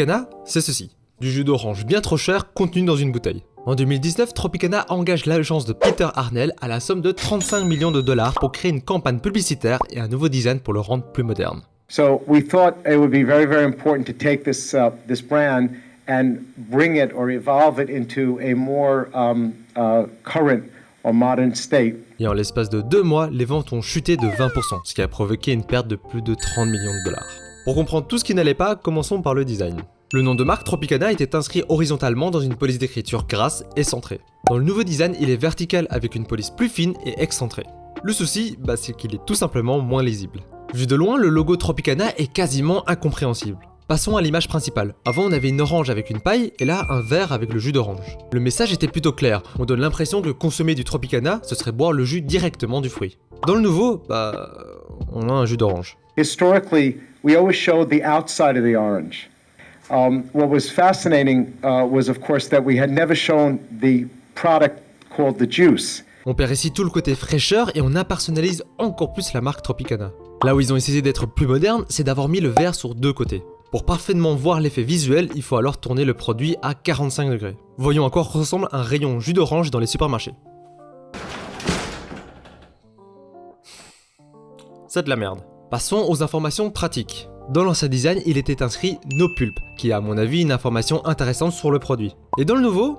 Tropicana, c'est ceci. Du jus d'orange bien trop cher contenu dans une bouteille. En 2019, Tropicana engage l'agence de Peter Arnell à la somme de 35 millions de dollars pour créer une campagne publicitaire et un nouveau design pour le rendre plus moderne. So we thought it would be very, very important to take this uh, this brand and bring it or evolve it into a more um, uh, current or modern state. Et en l'espace de deux mois, les ventes ont chuté de 20%, ce qui a provoqué une perte de plus de 30 millions de dollars. Pour comprendre tout ce qui n'allait pas, commençons par le design. Le nom de marque Tropicana était inscrit horizontalement dans une police d'écriture grasse et centrée. Dans le nouveau design, il est vertical avec une police plus fine et excentrée. Le souci, bah, c'est qu'il est tout simplement moins lisible. Vu de loin, le logo Tropicana est quasiment incompréhensible. Passons à l'image principale. Avant, on avait une orange avec une paille, et là, un verre avec le jus d'orange. Le message était plutôt clair, on donne l'impression que consommer du Tropicana, ce serait boire le jus directement du fruit. Dans le nouveau, bah, on a un jus d'orange. Historically, we always showed the outside of the orange. Um, what was fascinating uh, was, of course, that we had never shown the product called the juice. On perd ici tout le côté fraîcheur et on impersonnalise encore plus la marque Tropicana. Là où ils ont essayé d'être plus modernes, c'est d'avoir mis le verre sur deux côtés. Pour parfaitement voir l'effet visuel, il faut alors tourner le produit à 45 degrés. Voyons à quoi ressemble un rayon jus d'orange dans les supermarchés. C'est de la merde. Passons aux informations pratiques. Dans l'ancien design, il était inscrit No Pulp, qui est à mon avis une information intéressante sur le produit. Et dans le nouveau,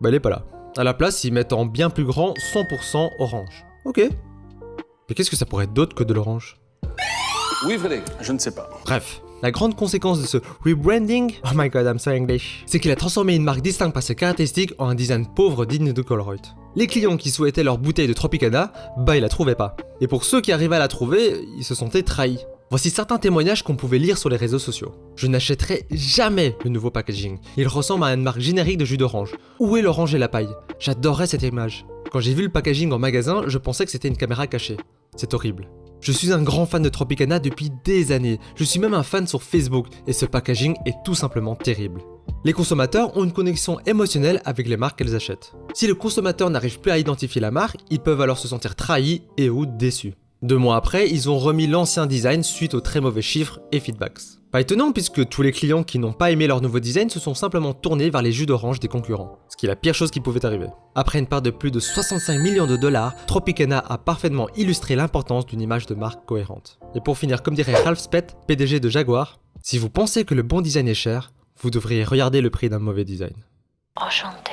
bah il est pas là. À la place, ils mettent en bien plus grand 100% orange. Ok. Mais qu'est-ce que ça pourrait être d'autre que de l'orange? Oui, Frédéric, je ne sais pas. Bref, la grande conséquence de ce rebranding, oh my god, I'm so English, c'est qu'il a transformé une marque distincte par ses caractéristiques en un design pauvre digne de Colruyt. Les clients qui souhaitaient leur bouteille de Tropicana, bah ils la trouvaient pas. Et pour ceux qui arrivaient à la trouver, ils se sentaient trahis. Voici certains témoignages qu'on pouvait lire sur les réseaux sociaux. Je n'achèterai jamais le nouveau packaging. Il ressemble à une marque générique de jus d'orange. Où est l'orange et la paille? J'adorerais cette image. Quand j'ai vu le packaging en magasin, je pensais que c'était une caméra cachée. C'est horrible. Je suis un grand fan de Tropicana depuis des années. Je suis même un fan sur Facebook et ce packaging est tout simplement terrible. Les consommateurs ont une connexion émotionnelle avec les marques qu'elles achètent. Si le consommateur n'arrive plus à identifier la marque, ils peuvent alors se sentir trahis et ou déçus. Deux mois après, ils ont remis l'ancien design suite aux très mauvais chiffres et feedbacks. Pas étonnant puisque tous les clients qui n'ont pas aimé leur nouveau design se sont simplement tournés vers les jus d'orange des concurrents, ce qui est la pire chose qui pouvait arriver. Après une part de plus de 65 millions de dollars, Tropicana a parfaitement illustré l'importance d'une image de marque cohérente. Et pour finir, comme dirait Ralph Spett, PDG de Jaguar, si vous pensez que le bon design est cher, vous devriez regarder le prix d'un mauvais design. Enchanté.